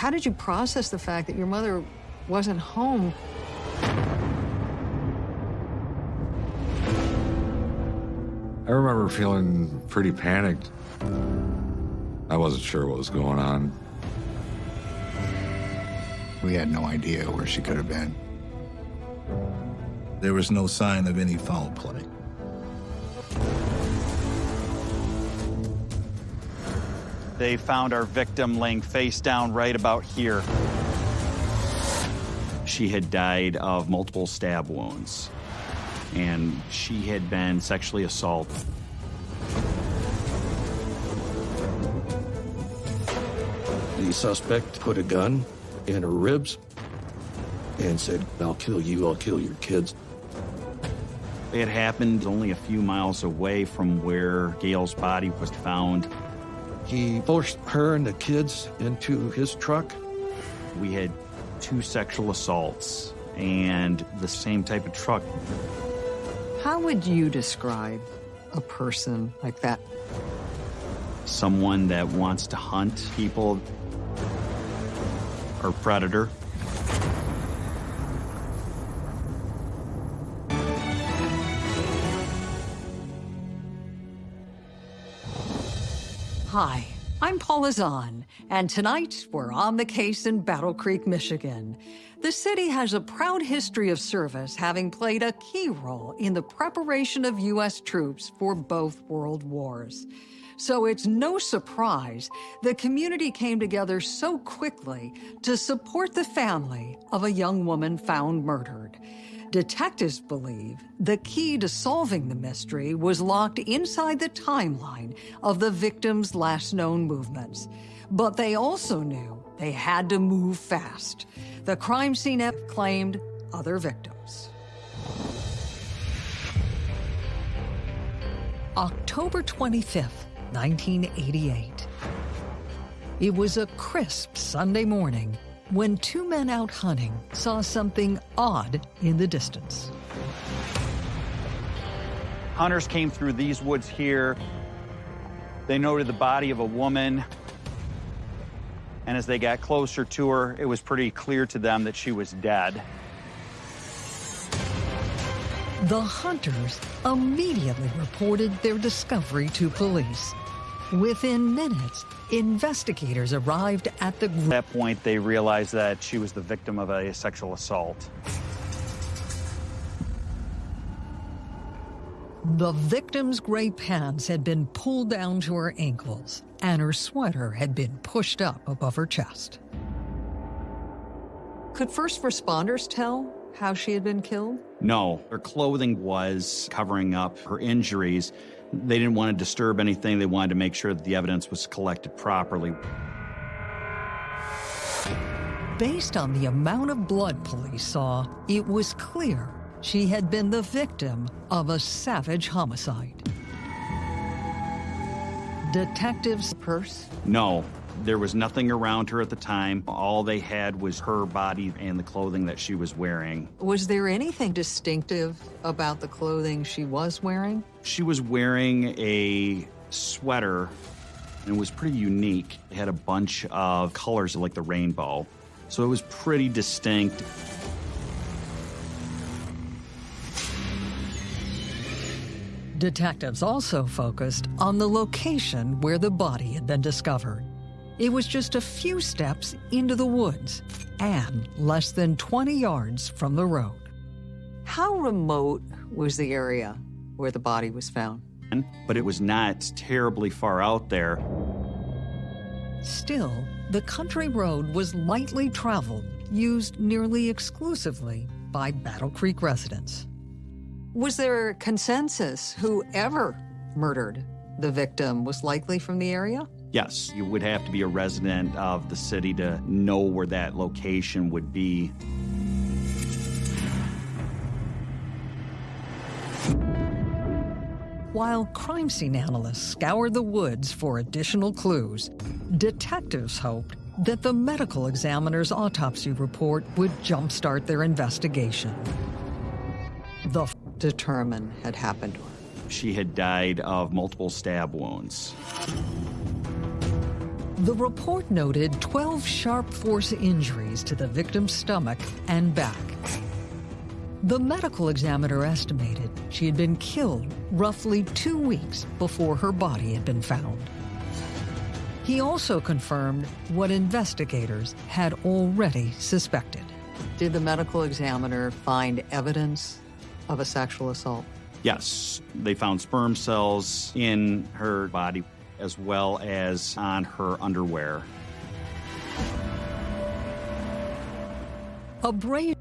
How did you process the fact that your mother wasn't home? I remember feeling pretty panicked. I wasn't sure what was going on. We had no idea where she could have been. There was no sign of any foul play. They found our victim laying face down right about here. She had died of multiple stab wounds, and she had been sexually assaulted. The suspect put a gun in her ribs and said, I'll kill you, I'll kill your kids. It happened only a few miles away from where Gail's body was found. He pushed her and the kids into his truck. We had two sexual assaults and the same type of truck. How would you describe a person like that? Someone that wants to hunt people or predator. Hi, I'm Paula Zahn, and tonight we're on the case in Battle Creek, Michigan. The city has a proud history of service, having played a key role in the preparation of U.S. troops for both world wars. So it's no surprise the community came together so quickly to support the family of a young woman found murdered. Detectives believe the key to solving the mystery was locked inside the timeline of the victim's last known movements. But they also knew they had to move fast. The crime scene claimed other victims. October 25th, 1988. It was a crisp Sunday morning when two men out hunting saw something odd in the distance. Hunters came through these woods here. They noted the body of a woman. And as they got closer to her, it was pretty clear to them that she was dead. The hunters immediately reported their discovery to police. Within minutes, investigators arrived at the... At that point, they realized that she was the victim of a sexual assault. The victim's gray pants had been pulled down to her ankles, and her sweater had been pushed up above her chest. Could first responders tell how she had been killed? No. Her clothing was covering up her injuries, they didn't want to disturb anything. They wanted to make sure that the evidence was collected properly. Based on the amount of blood police saw, it was clear she had been the victim of a savage homicide. Detectives' purse? No, there was nothing around her at the time. All they had was her body and the clothing that she was wearing. Was there anything distinctive about the clothing she was wearing? She was wearing a sweater and it was pretty unique. It had a bunch of colors like the rainbow. So it was pretty distinct. Detectives also focused on the location where the body had been discovered. It was just a few steps into the woods and less than 20 yards from the road. How remote was the area where the body was found? But it was not terribly far out there. Still, the country road was lightly traveled, used nearly exclusively by Battle Creek residents. Was there consensus whoever murdered the victim was likely from the area? Yes, you would have to be a resident of the city to know where that location would be. While crime scene analysts scoured the woods for additional clues, detectives hoped that the medical examiner's autopsy report would jumpstart their investigation. The f determine had happened to her. She had died of multiple stab wounds. The report noted 12 sharp force injuries to the victim's stomach and back. The medical examiner estimated she had been killed roughly two weeks before her body had been found. He also confirmed what investigators had already suspected. Did the medical examiner find evidence of a sexual assault? Yes, they found sperm cells in her body as well as on her underwear. A brave.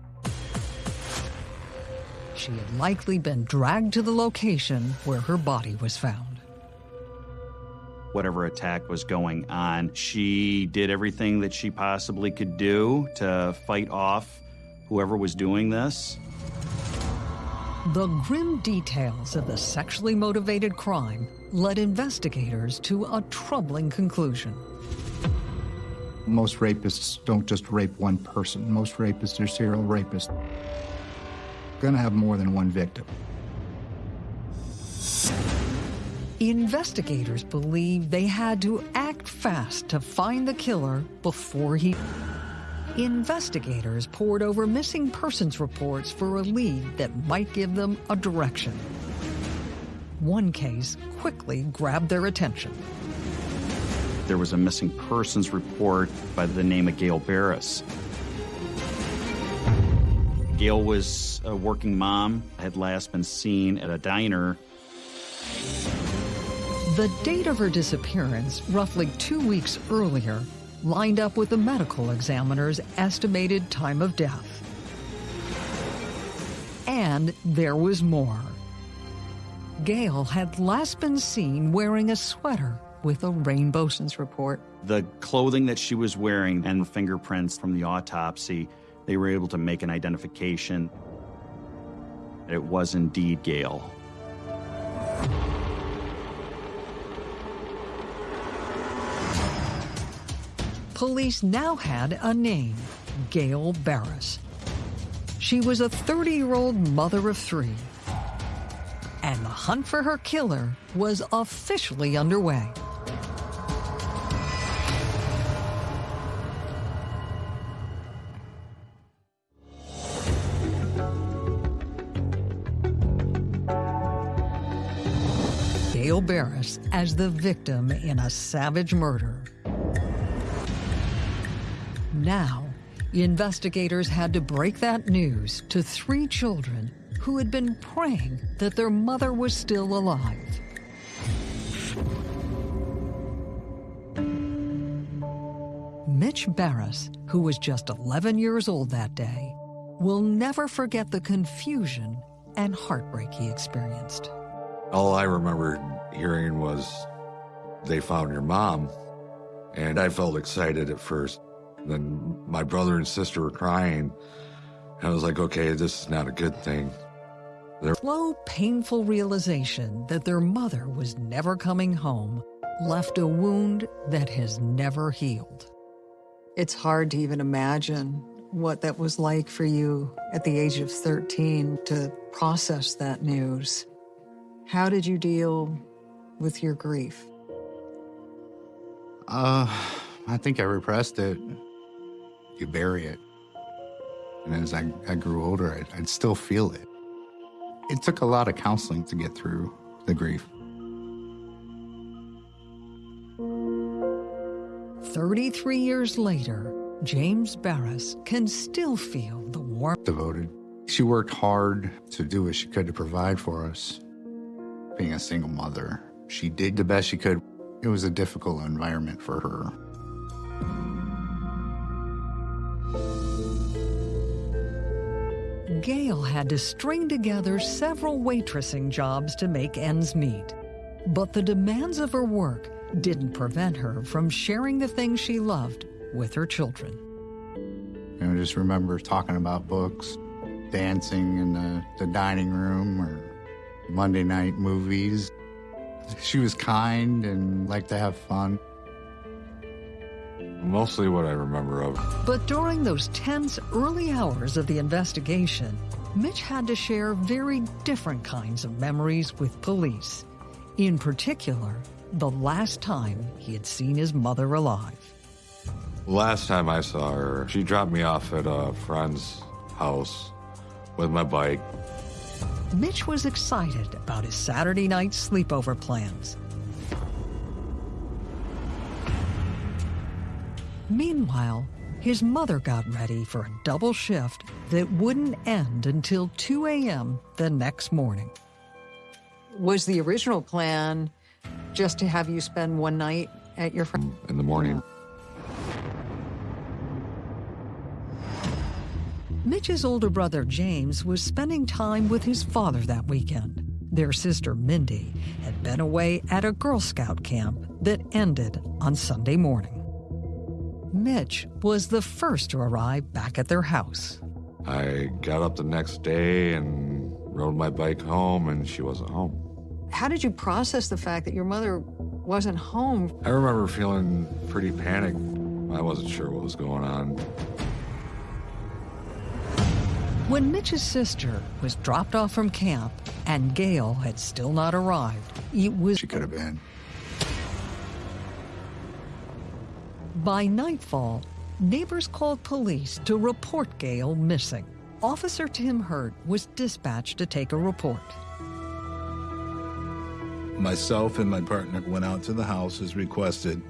She had likely been dragged to the location where her body was found. Whatever attack was going on, she did everything that she possibly could do to fight off whoever was doing this. The grim details of the sexually motivated crime led investigators to a troubling conclusion. Most rapists don't just rape one person. Most rapists are serial rapists. Gonna have more than one victim. Investigators believe they had to act fast to find the killer before he. Investigators pored over missing persons reports for a lead that might give them a direction. One case quickly grabbed their attention. There was a missing persons report by the name of Gail Barris. Gail was a working mom, had last been seen at a diner. The date of her disappearance, roughly two weeks earlier, lined up with the medical examiner's estimated time of death. And there was more. Gail had last been seen wearing a sweater with a rainbow. Since report. The clothing that she was wearing and fingerprints from the autopsy, they were able to make an identification. It was indeed Gail. Police now had a name, Gail Barris. She was a 30-year-old mother of three. And the hunt for her killer was officially underway. Gail Barris as the victim in a savage murder. Now, investigators had to break that news to three children who had been praying that their mother was still alive. Mitch Barris, who was just 11 years old that day, will never forget the confusion and heartbreak he experienced. All I remember hearing was they found your mom, and I felt excited at first. Then my brother and sister were crying, and I was like, okay, this is not a good thing. Slow, painful realization that their mother was never coming home left a wound that has never healed. It's hard to even imagine what that was like for you at the age of 13 to process that news. How did you deal with your grief? Uh, I think I repressed it. You bury it. And as I, I grew older, I'd, I'd still feel it. It took a lot of counseling to get through the grief. 33 years later, James Barris can still feel the warmth. Devoted. She worked hard to do what she could to provide for us. Being a single mother, she did the best she could. It was a difficult environment for her. Gail had to string together several waitressing jobs to make ends meet. But the demands of her work didn't prevent her from sharing the things she loved with her children. You know, just remember talking about books, dancing in the, the dining room, or Monday night movies. She was kind and liked to have fun. Mostly what I remember of. But during those tense early hours of the investigation, Mitch had to share very different kinds of memories with police. In particular, the last time he had seen his mother alive. Last time I saw her, she dropped me off at a friend's house with my bike. Mitch was excited about his Saturday night sleepover plans. Meanwhile, his mother got ready for a double shift that wouldn't end until 2 a.m. the next morning. Was the original plan just to have you spend one night at your friend? In the morning, Mitch's older brother James was spending time with his father that weekend. Their sister Mindy had been away at a Girl Scout camp that ended on Sunday morning. Mitch was the first to arrive back at their house. I got up the next day and rode my bike home, and she wasn't home. How did you process the fact that your mother wasn't home? I remember feeling pretty panicked. I wasn't sure what was going on. When Mitch's sister was dropped off from camp and Gail had still not arrived, it was She could have been. By nightfall, neighbors called police to report Gail missing. Officer Tim Hurt was dispatched to take a report. Myself and my partner went out to the house as requested.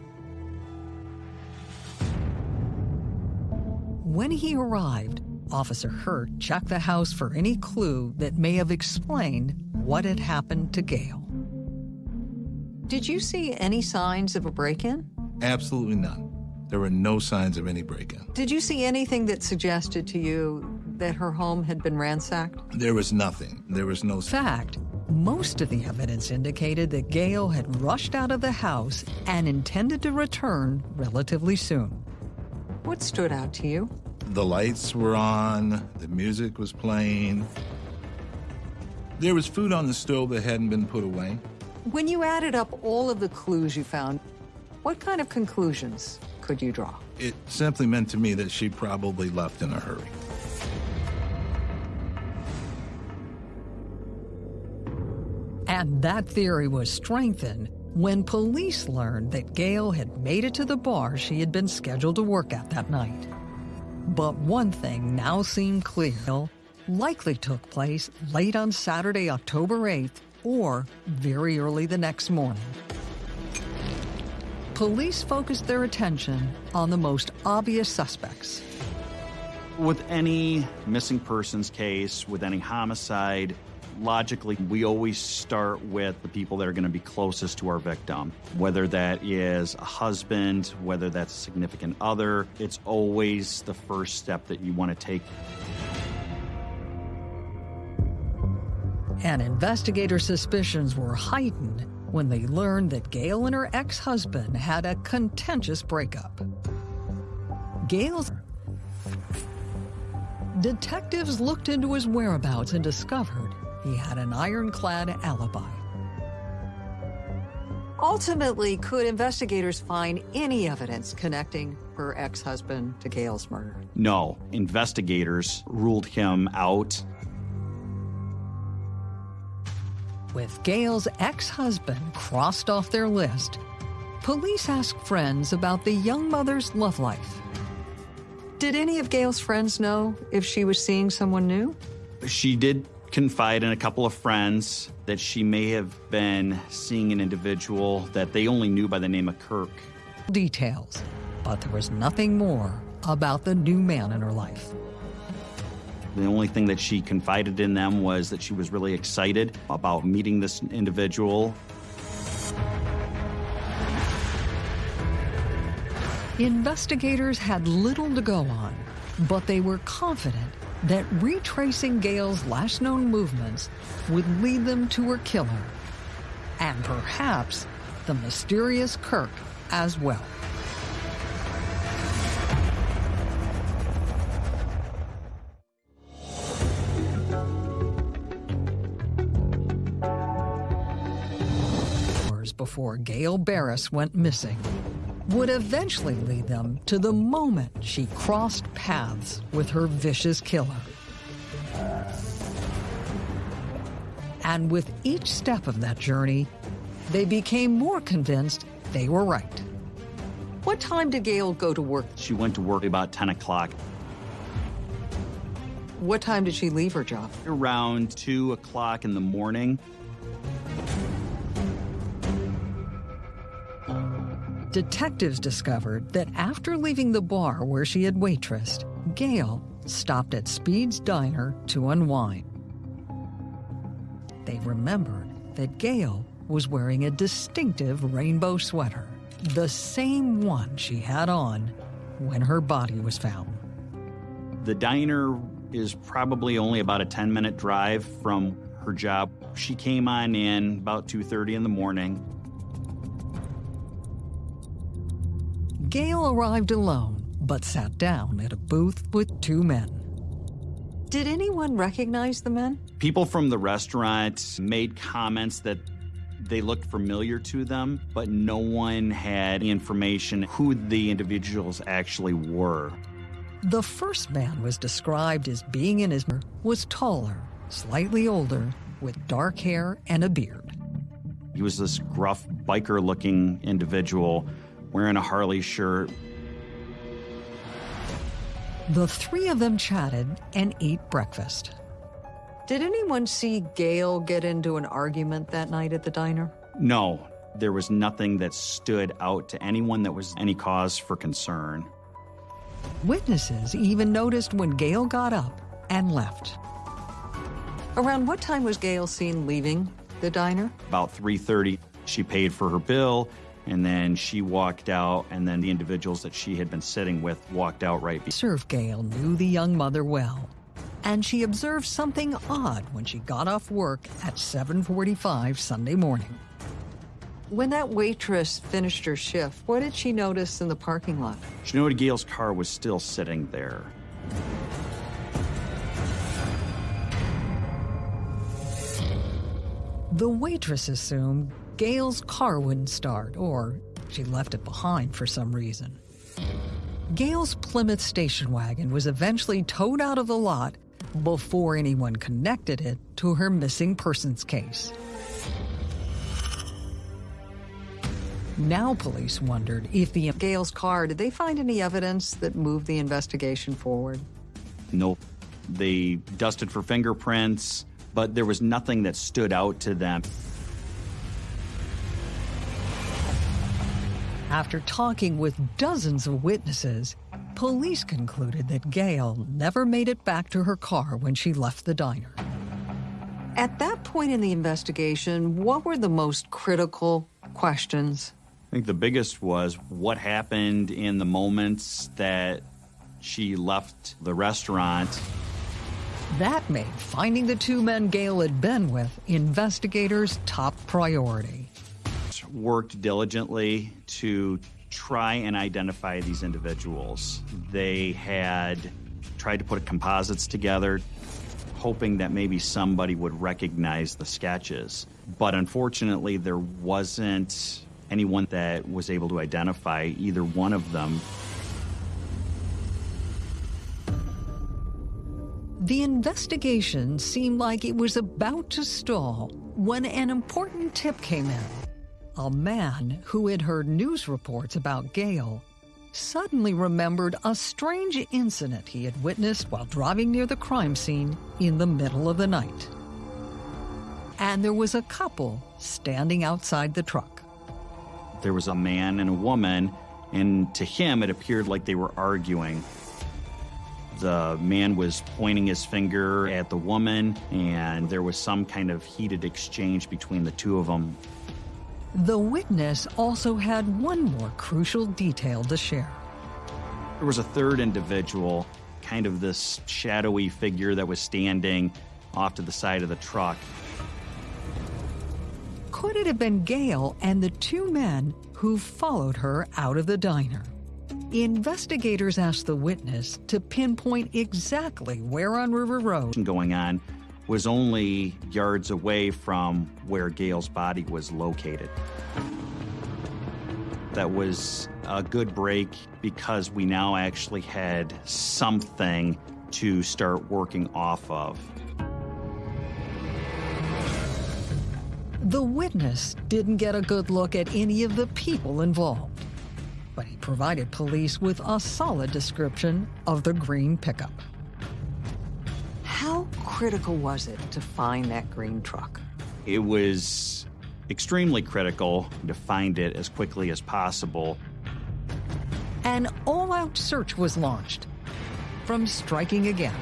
When he arrived, Officer Hurt checked the house for any clue that may have explained what had happened to Gail. Did you see any signs of a break in? Absolutely none. There were no signs of any break in. Did you see anything that suggested to you that her home had been ransacked? There was nothing. There was no. In fact, most of the evidence indicated that Gail had rushed out of the house and intended to return relatively soon. What stood out to you? The lights were on, the music was playing. There was food on the stove that hadn't been put away. When you added up all of the clues you found, what kind of conclusions could you draw? It simply meant to me that she probably left in a hurry. And that theory was strengthened when police learned that Gail had made it to the bar she had been scheduled to work at that night. But one thing now seemed clear likely took place late on Saturday, October 8th, or very early the next morning. Police focused their attention on the most obvious suspects. With any missing persons case, with any homicide, logically, we always start with the people that are going to be closest to our victim. Whether that is a husband, whether that's a significant other, it's always the first step that you want to take. And investigator suspicions were heightened when they learned that Gail and her ex husband had a contentious breakup. Gail's detectives looked into his whereabouts and discovered he had an ironclad alibi. Ultimately, could investigators find any evidence connecting her ex husband to Gail's murder? No, investigators ruled him out. With Gail's ex husband crossed off their list, police asked friends about the young mother's love life. Did any of Gail's friends know if she was seeing someone new? She did confide in a couple of friends that she may have been seeing an individual that they only knew by the name of Kirk. Details, but there was nothing more about the new man in her life. The only thing that she confided in them was that she was really excited about meeting this individual. Investigators had little to go on, but they were confident that retracing Gail's last known movements would lead them to her killer, and perhaps the mysterious Kirk as well. Before Gail Barris went missing, would eventually lead them to the moment she crossed paths with her vicious killer. And with each step of that journey, they became more convinced they were right. What time did Gail go to work? She went to work about 10 o'clock. What time did she leave her job? Around 2 o'clock in the morning. Detectives discovered that after leaving the bar where she had waitressed, Gail stopped at Speed's Diner to unwind. They remembered that Gail was wearing a distinctive rainbow sweater, the same one she had on when her body was found. The diner is probably only about a 10 minute drive from her job. She came on in about 2:30 in the morning. Gail arrived alone, but sat down at a booth with two men. Did anyone recognize the men? People from the restaurant made comments that they looked familiar to them, but no one had information who the individuals actually were. The first man was described as being in his was taller, slightly older, with dark hair and a beard. He was this gruff biker-looking individual wearing a Harley shirt. The three of them chatted and ate breakfast. Did anyone see Gail get into an argument that night at the diner? No, there was nothing that stood out to anyone that was any cause for concern. Witnesses even noticed when Gail got up and left. Around what time was Gail seen leaving the diner? About 3:30, she paid for her bill and then she walked out and then the individuals that she had been sitting with walked out right be- Serve Gail knew the young mother well, and she observed something odd when she got off work at 7:45 Sunday morning. When that waitress finished her shift, what did she notice in the parking lot? She noted Gail's car was still sitting there. The waitress assumed Gail's car wouldn't start, or she left it behind for some reason. Gail's Plymouth station wagon was eventually towed out of the lot before anyone connected it to her missing persons case. Now police wondered if the Gail's car, did they find any evidence that moved the investigation forward? Nope. They dusted for fingerprints, but there was nothing that stood out to them. After talking with dozens of witnesses, police concluded that Gail never made it back to her car when she left the diner. At that point in the investigation, what were the most critical questions? I think the biggest was what happened in the moments that she left the restaurant. That made finding the two men Gail had been with investigators' top priority. Worked diligently to try and identify these individuals. They had tried to put composites together, hoping that maybe somebody would recognize the sketches. But unfortunately, there wasn't anyone that was able to identify either one of them. The investigation seemed like it was about to stall when an important tip came in. A man who had heard news reports about Gail suddenly remembered a strange incident he had witnessed while driving near the crime scene in the middle of the night. And there was a couple standing outside the truck. There was a man and a woman, and to him it appeared like they were arguing. The man was pointing his finger at the woman, and there was some kind of heated exchange between the two of them. The witness also had one more crucial detail to share. There was a third individual, kind of this shadowy figure that was standing off to the side of the truck. Could it have been Gail and the two men who followed her out of the diner? Investigators asked the witness to pinpoint exactly where on River Road going on was only yards away from where Gail's body was located. That was a good break because we now actually had something to start working off of. The witness didn't get a good look at any of the people involved, but he provided police with a solid description of the green pickup. Critical was it to find that green truck? It was extremely critical to find it as quickly as possible. An all out search was launched. From striking again.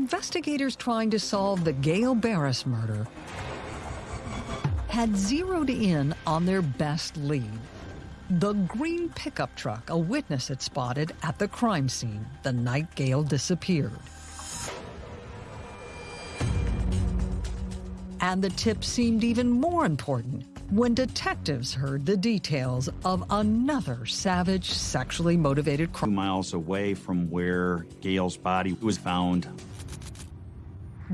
Investigators trying to solve the Gail Barris murder had zeroed in on their best lead. The green pickup truck a witness had spotted at the crime scene the night Gail disappeared. And the tip seemed even more important when detectives heard the details of another savage, sexually motivated crime. miles away from where Gail's body was found,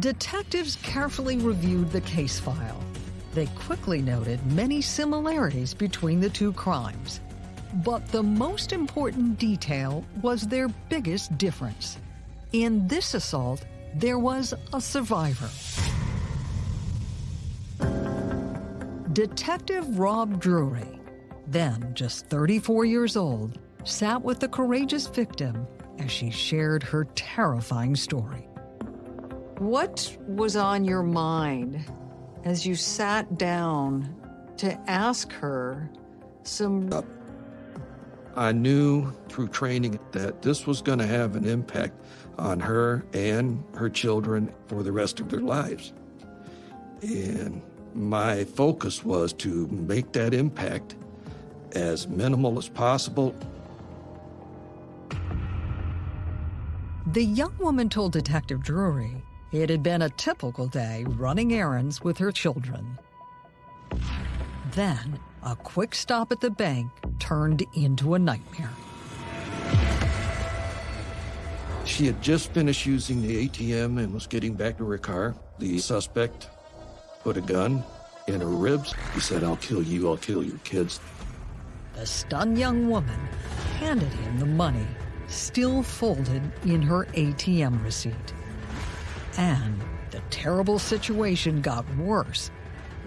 Detectives carefully reviewed the case file. They quickly noted many similarities between the two crimes. But the most important detail was their biggest difference. In this assault, there was a survivor. Detective Rob Drury, then just 34 years old, sat with the courageous victim as she shared her terrifying story. What was on your mind as you sat down to ask her some uh, I knew through training that this was going to have an impact on her and her children for the rest of their lives. And my focus was to make that impact as minimal as possible. The young woman told Detective Drury it had been a typical day running errands with her children. Then, a quick stop at the bank turned into a nightmare. She had just finished using the ATM and was getting back to her car. The suspect put a gun in her ribs. He said, I'll kill you, I'll kill your kids. The stunned young woman handed him the money, still folded in her ATM receipt. And the terrible situation got worse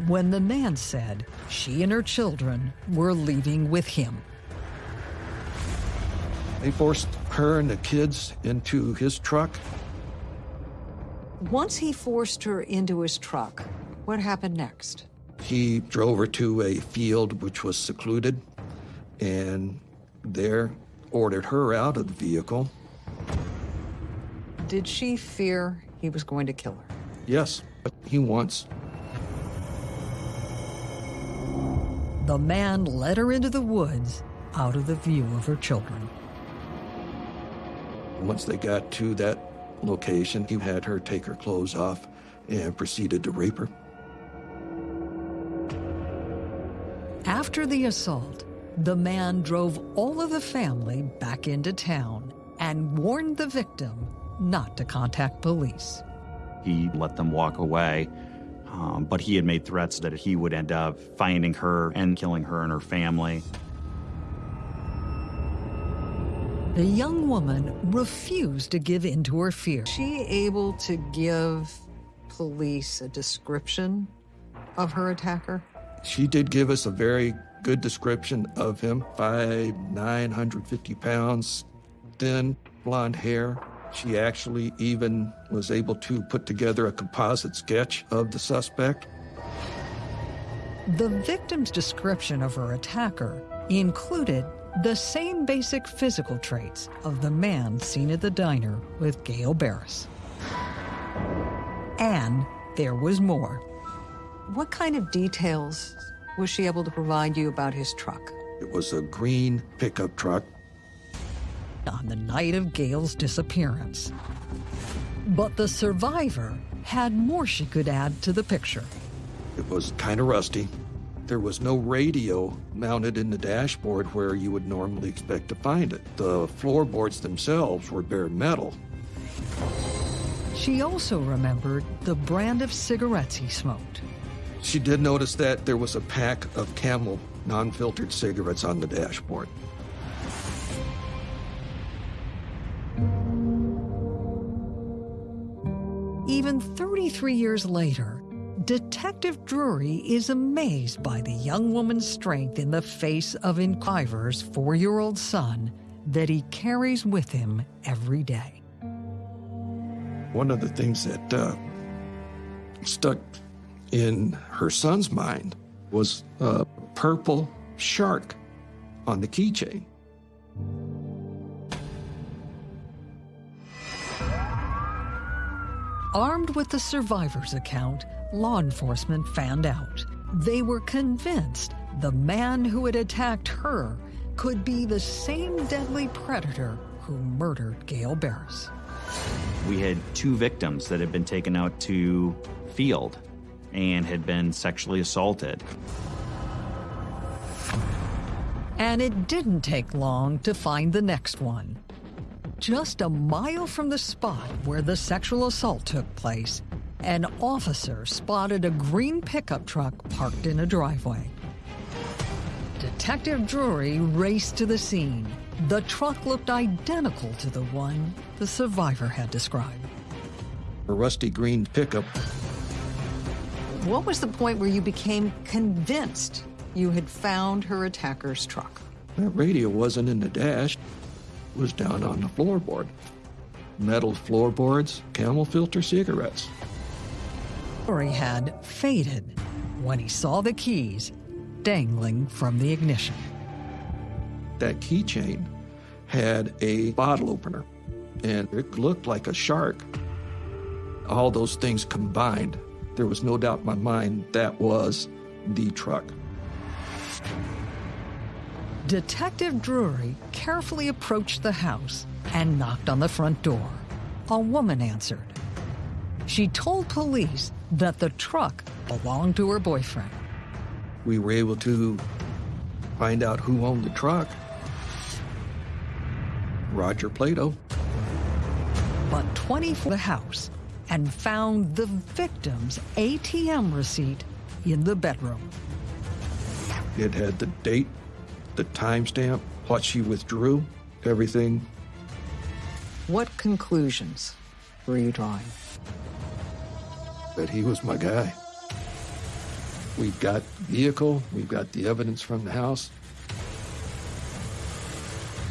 when the man said she and her children were leaving with him. They forced her and the kids into his truck. Once he forced her into his truck, what happened next? He drove her to a field which was secluded and there ordered her out of the vehicle. Did she fear he was going to kill her? Yes, but he wants. The man led her into the woods, out of the view of her children. Once they got to that location, he had her take her clothes off and proceeded to rape her. After the assault, the man drove all of the family back into town and warned the victim not to contact police. he let them walk away. Um, but he had made threats that he would end up finding her and killing her and her family. The young woman refused to give in to her fear. She able to give police a description of her attacker? She did give us a very good description of him. Five, 950 pounds, thin, blonde hair. She actually even was able to put together a composite sketch of the suspect. The victim's description of her attacker included the same basic physical traits of the man seen at the diner with Gail Barris. And there was more. What kind of details was she able to provide you about his truck It was a green pickup truck. On the night of Gail's disappearance? But the survivor had more she could add to the picture. It was kind of rusty. There was no radio mounted in the dashboard where you would normally expect to find it. The floorboards themselves were bare metal. She also remembered the brand of cigarettes he smoked. She did notice that there was a pack of Camel non filtered cigarettes on the dashboard. Even 33 years later, Detective Drury is amazed by the young woman's strength in the face of Iver's four year old son that he carries with him every day. One of the things that uh, stuck in her son's mind was a purple shark on the keychain. Armed with the survivor's account, law enforcement found out. They were convinced the man who had attacked her could be the same deadly predator who murdered Gail Barris. We had two victims that had been taken out to field and had been sexually assaulted. And it didn't take long to find the next one. Just a mile from the spot where the sexual assault took place, an officer spotted a green pickup truck parked in a driveway. Detective Drury raced to the scene. The truck looked identical to the one the survivor had described. A rusty green pickup. What was the point where you became convinced you had found her attacker's truck? That radio wasn't in the dash, it was down on the floorboard. Metal floorboards, camel filter cigarettes. Drury had faded when he saw the keys dangling from the ignition. That keychain had a bottle opener, and it looked like a shark. All those things combined, there was no doubt in my mind that was the truck. Detective Drury carefully approached the house and knocked on the front door. A woman answered. She told police that the truck belonged to her boyfriend. We were able to find out who owned the truck. Roger Plato. But 24 the house and found the victim's ATM receipt in the bedroom. It had the date, the timestamp, what she withdrew, everything. What conclusions were you drawing? That he was my guy. We've got vehicle, we've got the evidence from the house.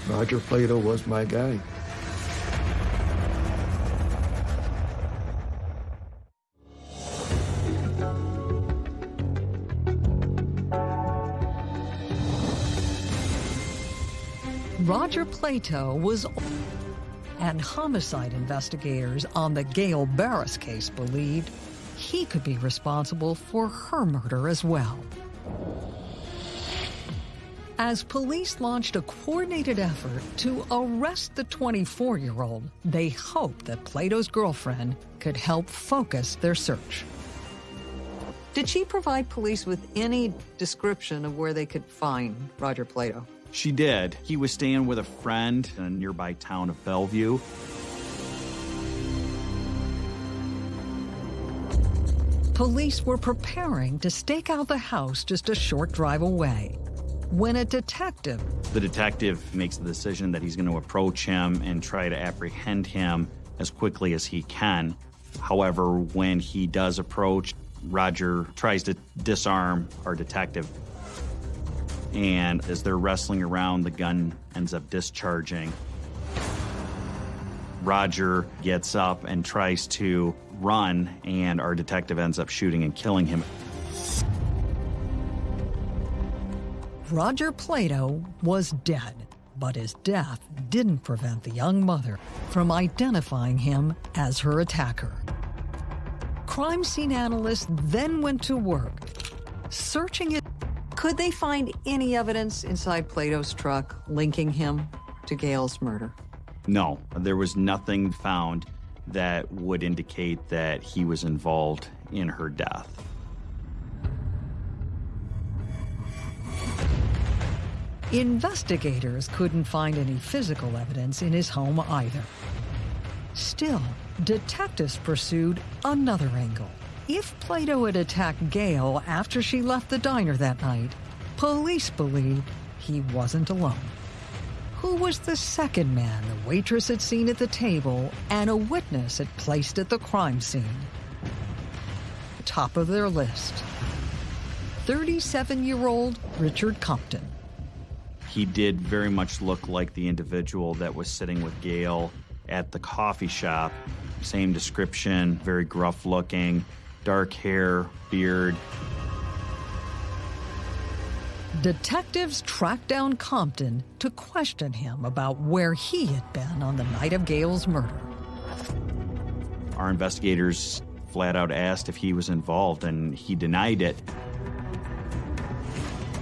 Roger Plato was my guy. Plato was and homicide investigators on the Gail Barris case believed he could be responsible for her murder as well. As police launched a coordinated effort to arrest the 24 year old, they hoped that Plato's girlfriend could help focus their search. Did she provide police with any description of where they could find Roger Plato? She did. He was staying with a friend in a nearby town of Bellevue. Police were preparing to stake out the house just a short drive away when a detective. The detective makes the decision that he's going to approach him and try to apprehend him as quickly as he can. However, when he does approach, Roger tries to disarm our detective. And as they're wrestling around, the gun ends up discharging. Roger gets up and tries to run, and our detective ends up shooting and killing him. Roger Plato was dead, but his death didn't prevent the young mother from identifying him as her attacker. Crime scene analysts then went to work, searching it. Could they find any evidence inside Plato's truck linking him to Gail's murder? No, there was nothing found that would indicate that he was involved in her death. Investigators couldn't find any physical evidence in his home either. Still, detectives pursued another angle if Plato had attacked Gail after she left the diner that night, police believed he wasn't alone. Who was the second man the waitress had seen at the table and a witness had placed at the crime scene? Top of their list 37 year old Richard Compton. He did very much look like the individual that was sitting with Gail at the coffee shop. Same description, very gruff looking, dark hair, beard. Detectives tracked down Compton to question him about where he had been on the night of Gail's murder. Our investigators flat out asked if he was involved, and he denied it.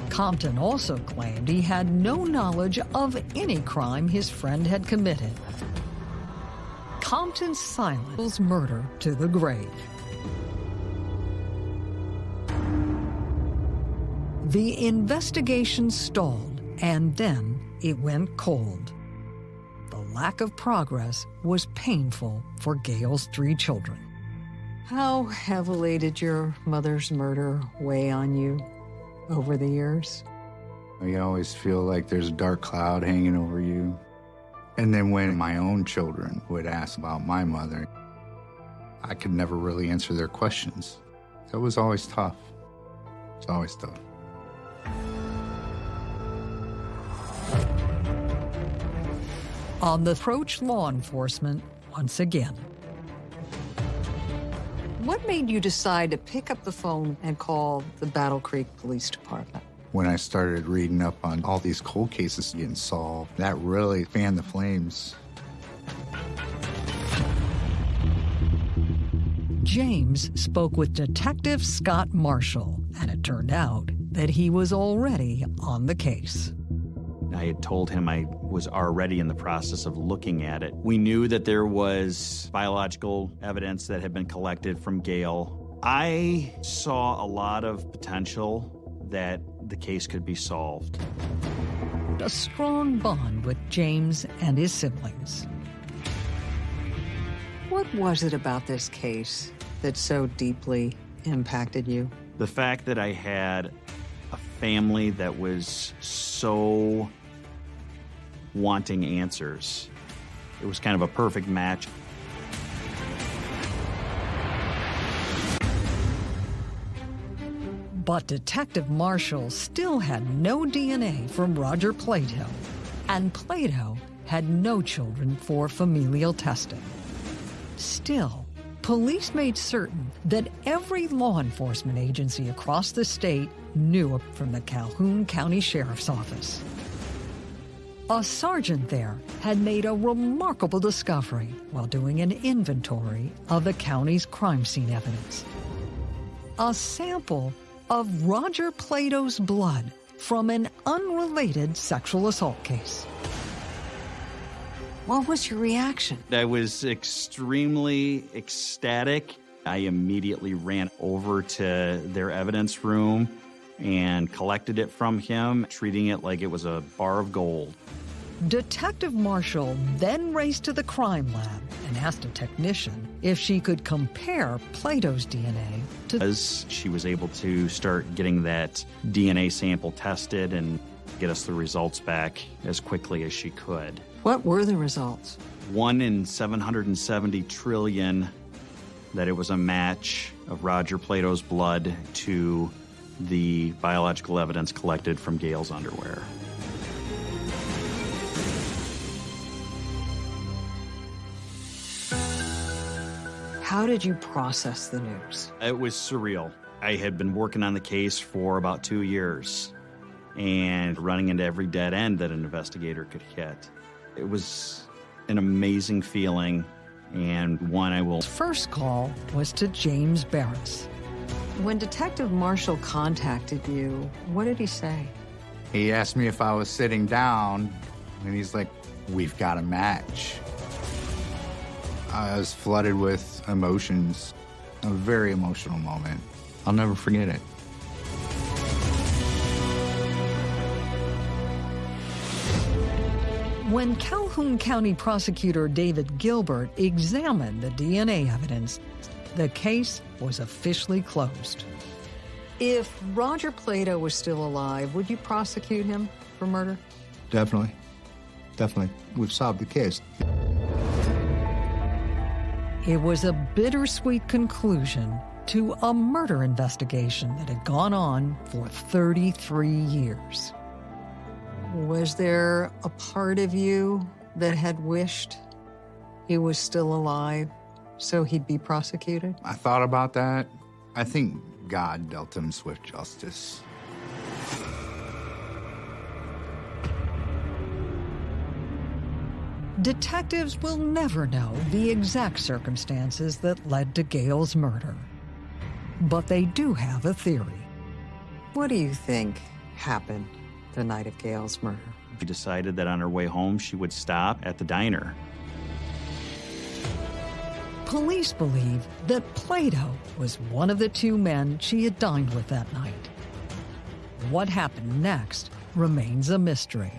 Compton also claimed he had no knowledge of any crime his friend had committed. Compton's silence murder to the grave. The investigation stalled, and then it went cold. The lack of progress was painful for Gail's three children. How heavily did your mother's murder weigh on you over the years? You always feel like there's a dark cloud hanging over you. And then when my own children would ask about my mother, I could never really answer their questions. That was always tough. It's always tough. On the approach law enforcement once again. What made you decide to pick up the phone and call the Battle Creek Police Department? When I started reading up on all these cold cases getting solved, that really fanned the flames. James spoke with Detective Scott Marshall, and it turned out that he was already on the case. I had told him I was already in the process of looking at it. We knew that there was biological evidence that had been collected from Gail. I saw a lot of potential that the case could be solved. A strong bond with James and his siblings. What was it about this case that so deeply impacted you? The fact that I had a family that was so wanting answers. It was kind of a perfect match. But Detective Marshall still had no DNA from Roger Plato, and Plato had no children for familial testing. Still, police made certain that every law enforcement agency across the state knew from the Calhoun County Sheriff's Office. A sergeant there had made a remarkable discovery while doing an inventory of the county's crime scene evidence. A sample of Roger Plato's blood from an unrelated sexual assault case. What was your reaction? I was extremely ecstatic. I immediately ran over to their evidence room and collected it from him, treating it like it was a bar of gold. Detective Marshall then raced to the crime lab and asked a technician if she could compare Plato's DNA to. As she was able to start getting that DNA sample tested and get us the results back as quickly as she could. What were the results? One in 770 trillion that it was a match of Roger Plato's blood to the biological evidence collected from Gail's underwear. How did you process the news? It was surreal. I had been working on the case for about two years and running into every dead end that an investigator could hit. It was an amazing feeling and one I will. First call was to James Barris. When Detective Marshall contacted you, what did he say? He asked me if I was sitting down, and he's like, We've got a match. I was flooded with emotions, a very emotional moment. I'll never forget it. When Calhoun County prosecutor David Gilbert examined the DNA evidence, the case was officially closed. If Roger Plato was still alive, would you prosecute him for murder? Definitely. Definitely. We've solved the case. It was a bittersweet conclusion to a murder investigation that had gone on for 33 years. Was there a part of you that had wished he was still alive so he'd be prosecuted? I thought about that. I think God dealt him swift justice. Detectives will never know the exact circumstances that led to Gail's murder. But they do have a theory. What do you think happened the night of Gail's murder? She decided that on her way home, she would stop at the diner. Police believe that Plato was one of the two men she had dined with that night. What happened next remains a mystery.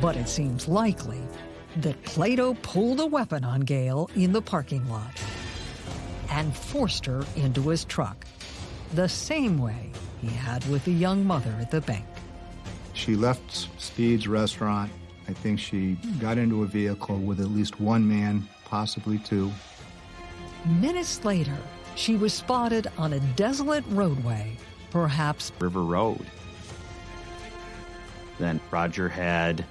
But it seems likely that Plato pulled a weapon on Gail in the parking lot and forced her into his truck, the same way he had with the young mother at the bank. She left Speed's restaurant. I think she got into a vehicle with at least one man, possibly two. Minutes later, she was spotted on a desolate roadway, perhaps River Road. Then Roger had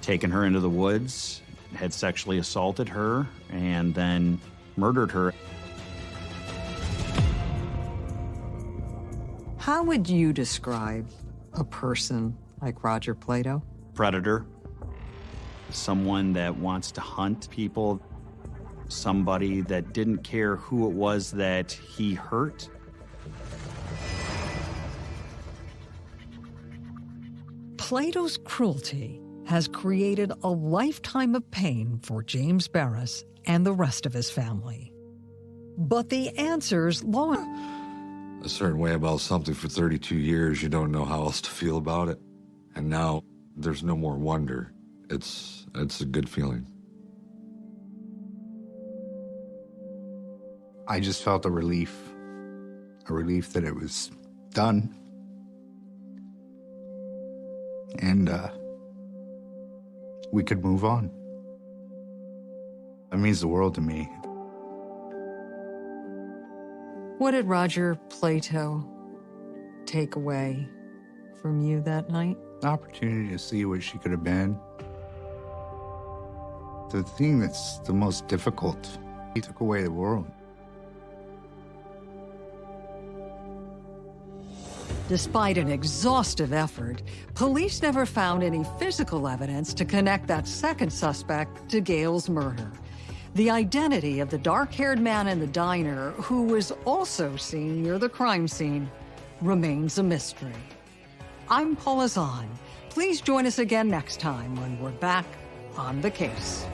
taken her into the woods, had sexually assaulted her, and then murdered her. How would you describe a person like Roger Plato? Predator. Someone that wants to hunt people. Somebody that didn't care who it was that he hurt. Plato's cruelty has created a lifetime of pain for James Barris and the rest of his family. But the answers, lo A certain way about something for 32 years, you don't know how else to feel about it. And now there's no more wonder. It's it's a good feeling. I just felt a relief, a relief that it was done. And uh, we could move on. That means the world to me. What did Roger Plato take away from you that night? The opportunity to see what she could have been. The thing that's the most difficult, he took away the world. Despite an exhaustive effort, police never found any physical evidence to connect that second suspect to Gail's murder. The identity of the dark-haired man in the diner, who was also seen near the crime scene, remains a mystery. I'm Paula Zahn. Please join us again next time when we're back on the case.